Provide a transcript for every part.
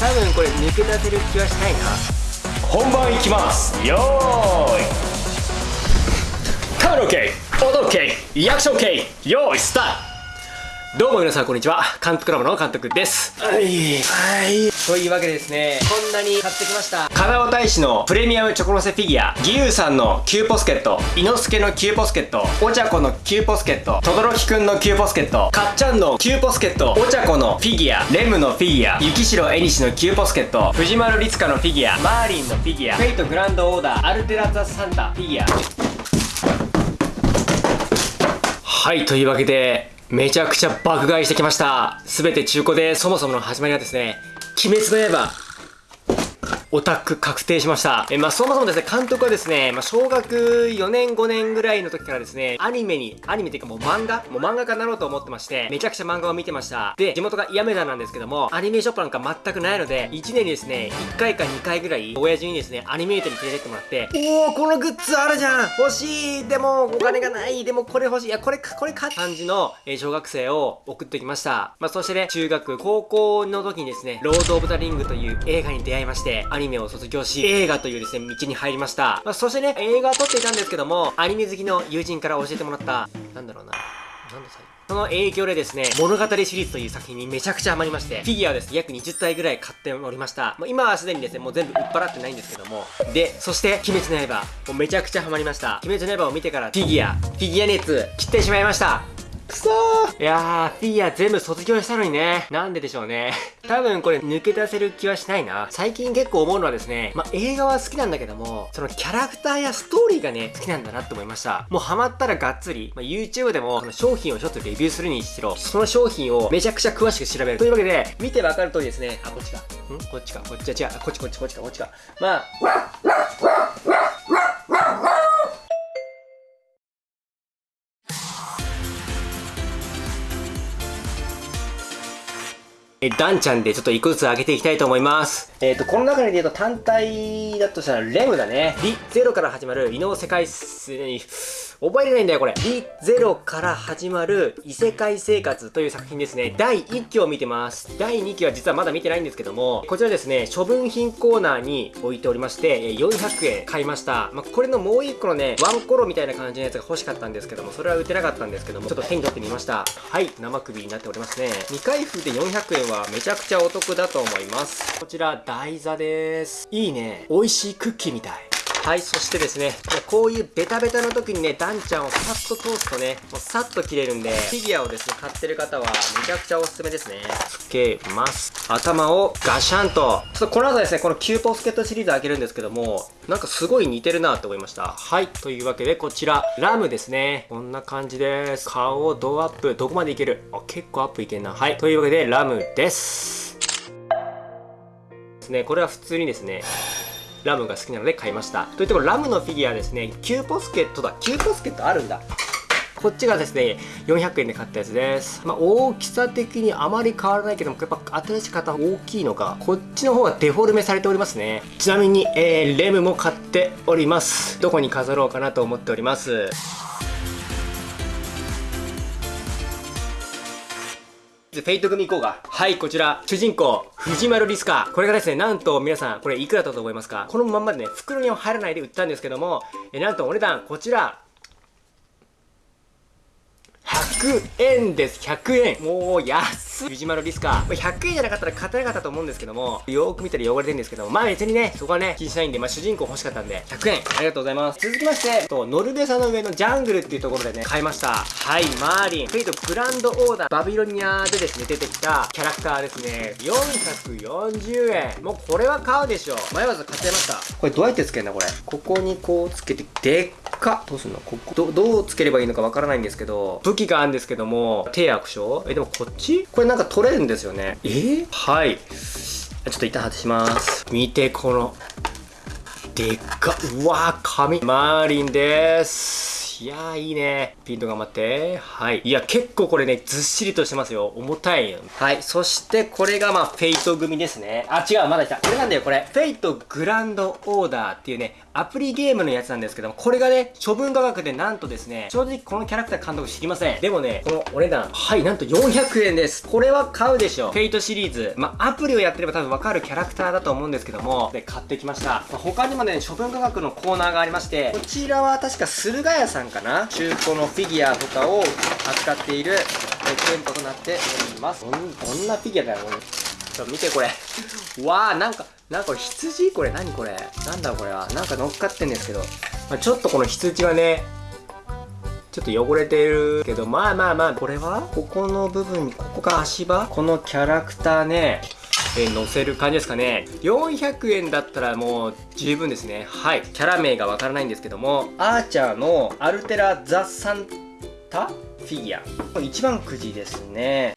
多分これ抜け出せる気はしないな。本番いきます。よーい。カメラ OK 音 OK リアクション OK よーいスタート。どうも皆さんこんにちは。監督ラボの監督です。はい。はいというわけでですねこんなに買ってきました。金尾大使のプレミアムチョコロセフィギュア。義勇さんのキューポスケット。伊之助のキューポスケット。お茶子のキューポスケット。轟くんのキューポスケット。かっちゃんのキューポスケット。お茶子のフィギュア。レムのフィギュア。雪城絵西のキューポスケット。藤丸律香のフィギュア。マーリンのフィギュア。フェイトグランドオーダー。アルテラザサンタフィギュア。はいというわけでめちゃくちゃ爆買いしてきました。すべて中古で、そもそもの始まりはですね、鬼滅の刃。オタク確定しました。え、まあ、そもそもですね、監督はですね、まあ、小学4年5年ぐらいの時からですね、アニメに、アニメっていうかもう漫画もう漫画家になろうと思ってまして、めちゃくちゃ漫画を見てました。で、地元がやめだなんですけども、アニメーショップなんか全くないので、1年にですね、1回か2回ぐらい、親父にですね、アニメートに連れてってもらって、おー、このグッズあるじゃん欲しいでも、お金がないでも、これ欲しいいや、これか、これか?感じの、え、小学生を送ってきました。まあ、そしてね、中学、高校の時にですね、ロード・オブ・ザ・リングという映画に出会いまして、ニメを卒業し、映画というですね、道に入りました。まあ、そしてね、映画を撮っていたんですけども、アニメ好きの友人から教えてもらった、なんだろうな。なんだ最その影響でですね、物語シリーズという作品にめちゃくちゃハマりまして、フィギュアをですね、約20体ぐらい買っておりました。まあ、今はすでにですね、もう全部売っ払ってないんですけども。で、そして、鬼滅の刃。もうめちゃくちゃハマりました。鬼滅の刃を見てから、フィギュア、フィギュア熱、切ってしまいました。くそーいやー、フィギュア全部卒業したのにね。なんででしょうね。多分これ抜け出せる気はしないな。最近結構思うのはですね、まあ、映画は好きなんだけども、そのキャラクターやストーリーがね、好きなんだなって思いました。もうハマったらがっつり、まあ、YouTube でも、その商品をちょっとレビューするにしろ、その商品をめちゃくちゃ詳しく調べる。というわけで、見てわかる通りですね、あ、こっちか。ん？こっちか。こっちは違う。こっちこっちこっちか。こっちか。まあ、え、ダンちゃんでちょっと一個ずつ上げていきたいと思います。えっ、ー、と、この中で言うと単体だとしたらレムだね。リゼロから始まる異能世界に、覚えれないんだよ、これ。D0 から始まる異世界生活という作品ですね。第1期を見てます。第2期は実はまだ見てないんですけども、こちらですね、処分品コーナーに置いておりまして、400円買いました。まあ、これのもう1個のね、ワンコロみたいな感じのやつが欲しかったんですけども、それは売ってなかったんですけども、ちょっと手に取ってみました。はい、生首になっておりますね。未開封で400円はめちゃくちゃお得だと思います。こちら、台座です。いいね。美味しいクッキーみたい。はい、そしてですね、こういうベタベタの時にね、ダンちゃんをさっと通すとね、もうさっと切れるんで、フィギュアをですね、買ってる方はめちゃくちゃおすすめですね。つけます。頭をガシャンと。ちょっとこの後ですね、この Q posket シリーズ開けるんですけども、なんかすごい似てるなって思いました。はい、というわけでこちら、ラムですね。こんな感じです。顔をドアップ、どこまでいける？あ、結構アップいけんな。はい、というわけでラムです。ですね、これは普通にですね、ラムが好きなので買いましたといってもラムのフィギュアですね9ポスケットだ9ポスケットあるんだこっちがですね、400円で買ったやつです。まあ、大きさ的にあまり変わらないけども、やっぱ新しい方大きいのか、こっちの方がデフォルメされておりますね。ちなみに、えー、レムも買っております。どこに飾ろうかなと思っております。Fate 組行こうか。はい、こちら、主人公、藤丸立香。これがですね、なんと皆さん、これいくらだったと思いますか？このまんまでね、袋には入らないで売ったんですけども、えなんとお値段、こちら、100円です。100円。もう安い。藤丸立香。100円じゃなかったら買ってなかったと思うんですけども、よーく見たら汚れてるんですけども、まあ別にね、そこはね、気にしないんで、まあ主人公欲しかったんで、100円。ありがとうございます。続きまして、と、ノルベサの上のジャングルっていうところでね、買いました。はい、マーリン。 Fate/Grand Order、バビロニアでですね、出てきたキャラクターですね。440円。もうこれは買うでしょ。迷わず買っちゃいました。これどうやってつけんだ、これ。ここにこうつけて、でっか。どうすんの？ここ、ど、どうつければいいのかわからないんですけど、武器があるんですけども、手悪症え、でもこっち？これなんか取れるんですよね。え？ー、はい。ちょっと一旦外します。見て、この、でっか、うわー、紙。マーリンです。いやーいいね。ピント頑張って。はい。いや、結構これね、ずっしりとしてますよ。重たいよ。はい。そしてこれがまあ、フェイト組ですね。あ、違う、まだ来た。これなんだよ、これ。フェイトグランドオーダーっていうね、アプリゲームのやつなんですけども、これがね、処分価格でなんとですね、正直このキャラクター監督知りません。でもね、このお値段、はい、なんと400円です。これは買うでしょ。フェイトシリーズ。ま、アプリをやってれば多分わかるキャラクターだと思うんですけども、で、買ってきました。ま、他にもね、処分価格のコーナーがありまして、こちらは確か駿河屋さんかな中古のフィギュアとかを扱っているえ店舗となっております。どんなフィギュアだよ、これょ見てこれ。わー、なんか、なんか羊？これ何これ？なんだこれは？なんか乗っかってんですけど。まあ、ちょっとこの羊はね、ちょっと汚れてるけど、まあまあまあ、これは？ここの部分に、ここが足場？このキャラクターね、えー、載せる感じですかね。400円だったらもう十分ですね。はい。キャラ名がわからないんですけども、アーチャーのアルテラ・ザ・サンタフィギュア。一番くじですね。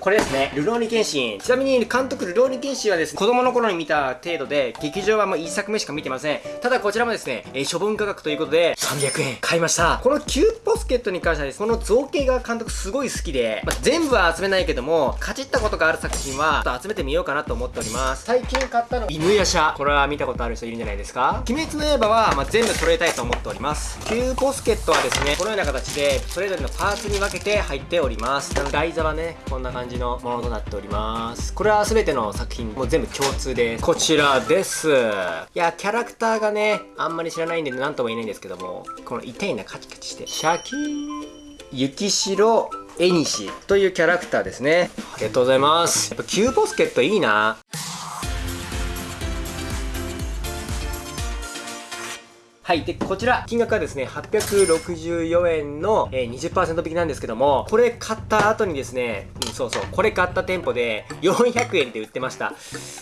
これですね、ルローニケンシン。ちなみに監督ルローニケンシンはですね、子供の頃に見た程度で、劇場はもう1作目しか見てません。ただこちらもですね、えー、処分価格ということで、300円買いました。このキューポスケットに関してはです、ねこの造形が監督すごい好きで、まあ、全部は集めないけども、かじったことがある作品は、ちょっと集めてみようかなと思っております。最近買ったの、犬夜叉。これは見たことある人いるんじゃないですか？鬼滅の刃は、まあ、全部揃えたいと思っております。キューポスケットはですね、このような形で、それぞれのパーツに分けて入っております。台座はね、こんな感じのものとなっております。これは全ての作品も全部共通でこちらです。いやキャラクターがねあんまり知らないんで何とも言えないんですけどもこの痛いなカチカチしてシャキーン雪城絵西というキャラクターですね。ありがとうございます。やっぱキューボスケットいいな。はい。で、こちら、金額はですね、864円の、えー、20%引きなんですけども、これ買った後にですね、うん、そうそう、これ買った店舗で400円って売ってました。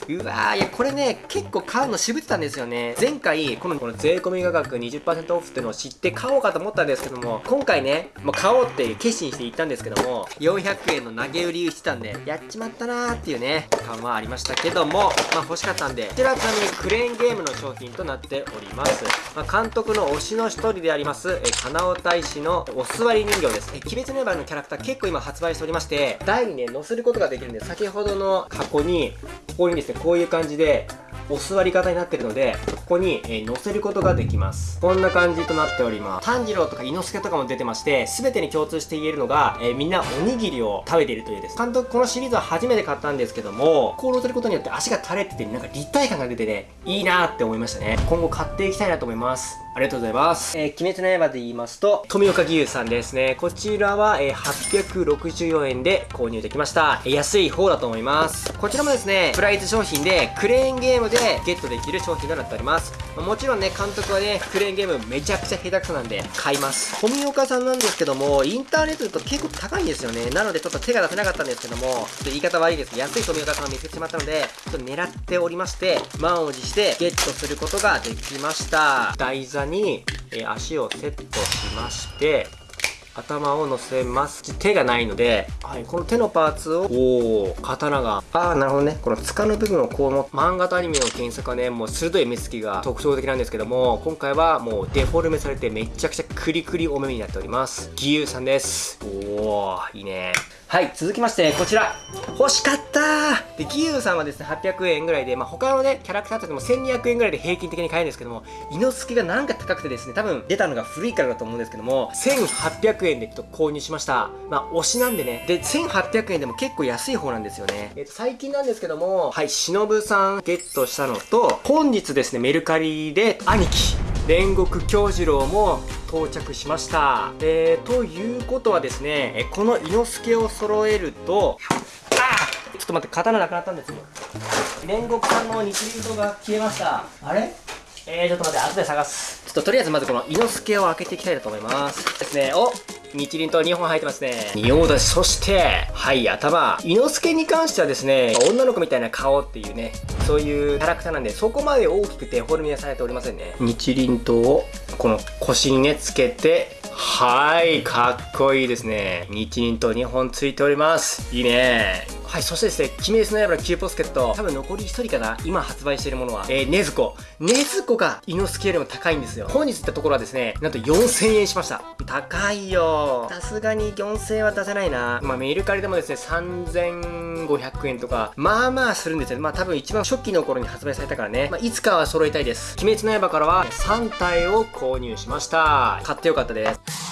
うわー、いや、これね、結構買うの渋ってたんですよね。前回、この、この税込み価格20%オフっていうのを知って買おうかと思ったんですけども、今回ね、もう買おうって決心して行ったんですけども、400円の投げ売りしてたんで、やっちまったなーっていうね、感はありましたけども、まあ欲しかったんで、こちらちなみにクレーンゲームの商品となっております。まあ監督の推しの一人であります、えカナオ大使のお座り人形です。え鬼滅の刃のキャラクター結構今発売しておりまして、台にね、載せることができるんで、先ほどの箱に、ここにですね、こういう感じで、お座り方になってるので、ここに、えー、乗せることができます。こんな感じとなっております。炭治郎とか伊之助とかも出てまして、全てに共通して言えるのが、えー、みんなおにぎりを食べているというです。監督このシリーズは初めて買ったんですけども、こう乗せることによって足が垂れてて、なんか立体感が出てね、いいなーって思いましたね。今後買っていきたいなと思います。ありがとうございます。えー、鬼滅の刃で言いますと、富岡義勇さんですね。こちらは、えー、864円で購入できました。えー、安い方だと思います。こちらもですね、プライズ商品で、クレーンゲームでゲットできる商品となっております。もちろんね、監督はね、クレーンゲームめちゃくちゃ下手くそなんで、買います。富岡さんなんですけども、インターネットだと結構高いんですよね。なのでちょっと手が出せなかったんですけども、ちょっと言い方悪いです。安い富岡さんを見つけてしまったので、ちょっと狙っておりまして、満を持してゲットすることができました。台座に、えー、足をセットしまして頭を乗せます。手がないので、はい、この手のパーツをおお刀が。ああなるほどね。この塚の部分をこうの漫画とアニメの検索はねもう鋭い目つきが特徴的なんですけども今回はもうデフォルメされてめちゃくちゃクリクリお目になっております。義勇さんです。おおいいねはい、続きまして、こちら。欲しかったで、ギユーさんはですね、800円ぐらいで、まあ、他のね、キャラクターとかも1200円ぐらいで平均的に買えるんですけども、イノスケがなんか高くてですね、多分出たのが古いからだと思うんですけども、1800円でちょっと購入しました。まあ、推しなんでね。で、1800円でも結構安い方なんですよね。えっ、と、最近なんですけども、はい、忍さんゲットしたのと、本日ですね、メルカリで兄貴、煉獄京次郎も到着しました。えー、ということはですねこの伊之助を揃えるとあちょっと待って刀なくなったんですよ。煉獄さんの日輪刀が消えました。あれ？えー、ちょっと待って後で探す。ちょっととりあえずまずこの伊之助を開けていきたいと思います。ですね。お日輪刀2本入ってますね。仁王だし、そして、はい、頭。伊之助に関してはですね、女の子みたいな顔っていうね、そういうキャラクターなんで、そこまで大きくてフォルメはされておりませんね。日輪刀を、この腰にね、つけて、はい、かっこいいですね。日輪刀2本ついております。いいね。はい、そしてですね、鬼滅の刃のキューポスケット、多分残り1人かな、今発売しているものは、えー、ネズコ。ネズコが、イノスケよりも高いんですよ。本日行ったところはですね、なんと4000円しました。高いよ。さすがに4000円は出せないな。まあ、メルカリでもですね、3500円とか、まあまあするんですよ。まあ多分一番初期の頃に発売されたからね、まあ、いつかは揃えたいです。鬼滅の刃からは3体を購入しました。買ってよかったです。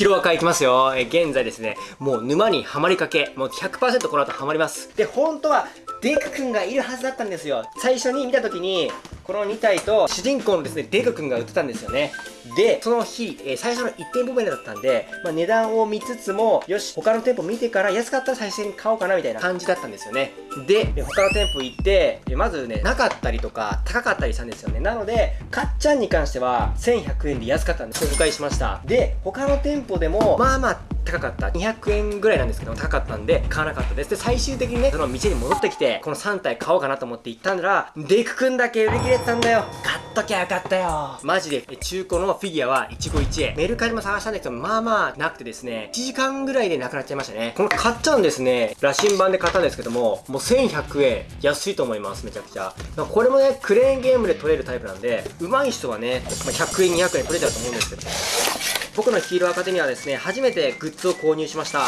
白赤いきますよ。え現在ですね、もう沼にはまりかけ、もう100%この後はまります。で、本当は、デク君がいるはずだったんですよ。最初に見た時に、この2体と主人公のですね、デク君が売ってたんですよね。で、その日、えー、最初の1店舗目だったんで、まあ、値段を見つつも、よし、他の店舗見てから安かったら最初に買おうかなみたいな感じだったんですよね。で、他の店舗行って、まずね、なかったりとか、高かったりしたんですよね。なので、かっちゃんに関しては、1100円で安かったんで、紹介しました。で、他の店舗でも、まあまあ、高かった。200円ぐらいなんですけど高かったんで買わなかったです。で最終的にねその店に戻ってきてこの3体買おうかなと思って行ったんだらデクくんだけ売り切れてたんだよ。買っときゃよかったよ。マジで。中古のフィギュアは一期一会。メルカリも探したんですけどまあまあなくてですね1時間ぐらいでなくなっちゃいましたね。この買っちゃうんですね。羅針盤で買ったんですけどももう1100円。安いと思いますめちゃくちゃ。これもねクレーンゲームで取れるタイプなんで上手い人はね、ま100円200円取れちゃうと思うんですけど。僕のヒーローアカデミアはですね、初めてグッズを購入しました。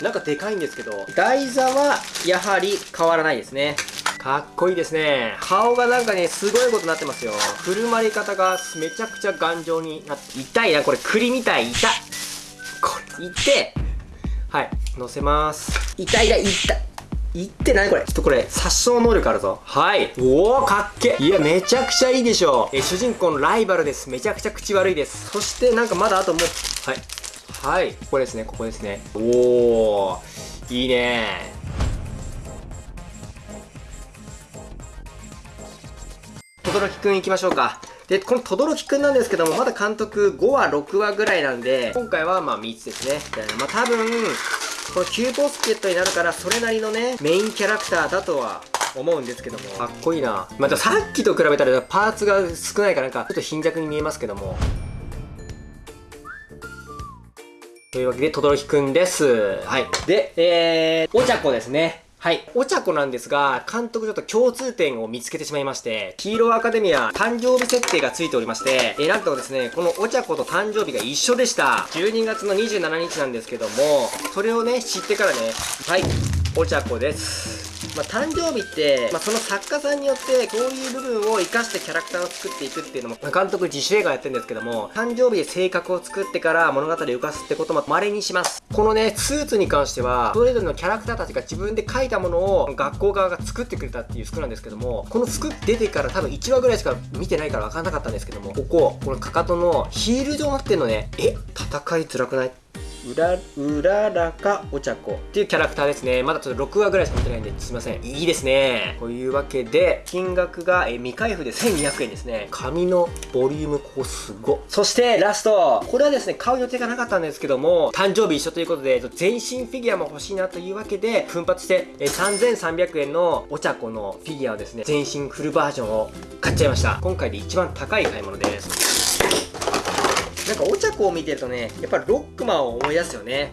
なんかでかいんですけど、台座はやはり変わらないですね。かっこいいですね。顔がなんかね、すごいことになってますよ。振る舞い方がめちゃくちゃ頑丈になって、痛いな、これ栗みたい、痛い。これ、痛て。はい、乗せます。痛い痛い、痛い。いってないこれ。ちょっとこれ殺傷能力あるぞ。はい。おおかっけいやめちゃくちゃいいでしょ。うえ主人公のライバルです。めちゃくちゃ口悪いです。そしてなんかまだあともうはい。はい。ここですね。ここですね。おおいいね。轟くんいきましょうか。で、この轟くんなんですけども、まだ監督5話、6話ぐらいなんで、今回はまあ3つですね。まあ多分、このキューポスケットになるからそれなりのねメインキャラクターだとは思うんですけどもかっこいいなまたさっきと比べたらパーツが少ないからなんかちょっと貧弱に見えますけどもというわけで、とどろきくんです。はい。で、えー、お茶子ですね。はい。お茶子なんですが、監督ちょっと共通点を見つけてしまいまして、ヒーローアカデミア誕生日設定がついておりまして、えなんとですね、このお茶子と誕生日が一緒でした。12月の27日なんですけども、それをね、知ってからね、はい、お茶子です。まあ、誕生日って、まあ、その作家さんによってそういう部分を生かしてキャラクターを作っていくっていうのもま、監督自主映画やってるんですけども、誕生日で性格を作ってから物語を浮かすってことも稀にします。このね、スーツに関しては、それぞれのキャラクターたちが自分で描いたものを学校側が作ってくれたっていう服なんですけども、この服出てから多分1話ぐらいしか見てないから分かんなかったんですけども、ここ、このかかとのヒール状になってんのね、え、戦いづらくない？うら、うららかお茶子っていうキャラクターですね。まだちょっと6話ぐらいしか見てないんですいません。いいですね。というわけで、金額が未開封で1200円ですね。紙のボリュームここすご。そしてラスト。これはですね、買う予定がなかったんですけども、誕生日一緒ということで、全身フィギュアも欲しいなというわけで、奮発して3300円のお茶子のフィギュアをですね、全身フルバージョンを買っちゃいました。今回で一番高い買い物です。なんかお茶子を見てるとねやっぱロックマンを思い出すよね。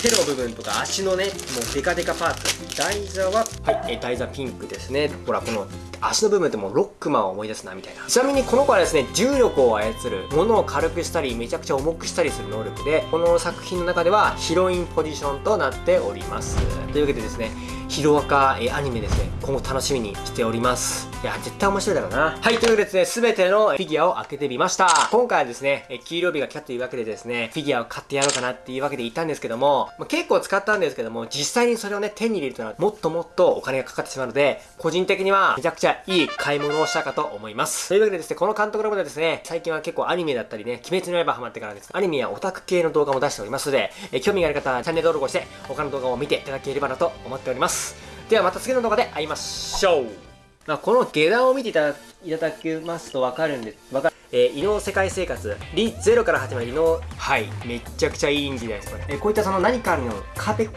手の部分とか足のねもうデカデカパーツ。台座ははい、え台座ピンクですね。ほらこの足の部分ってもうロックマンを思い出すなみたいな。ちなみにこの子はですね重力を操る物を軽くしたりめちゃくちゃ重くしたりする能力でこの作品の中ではヒロインポジションとなっております。というわけでですねヒロアカアニメですね今後楽しみにしております。いや絶対面白いだろうな。はいというわけでですね全てのフィギュアを開けてみました。今回はですね黄色日が来たというわけでですねフィギュアを買ってやろうかなっていうわけで言ったんですけども、まあ、結構使ったんですけども実際にそれをね手に入れるというのはもっともっとお金がかかってしまうので個人的にはめちゃくちゃいい買い物をしたかと思います。というわけでですねこの監督のことでですね最近は結構アニメだったりね鬼滅の刃ハマってからですねアニメやオタク系の動画も出しておりますのでえ興味がある方はチャンネル登録をして他の動画を見ていただければなと思っております。ではまた次の動画で会いましょう。まあ、この下段を見ていただきますとわかるんです。わかる。えー、異能世界生活。リゼロから始まる異能。はい。めっちゃくちゃいいんじゃないですかね。えー、こういったその何かの？壁。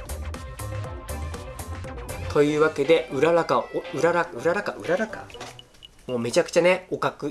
というわけで、うららか、うらら、うららか、うららか？もうめちゃくちゃね、おかく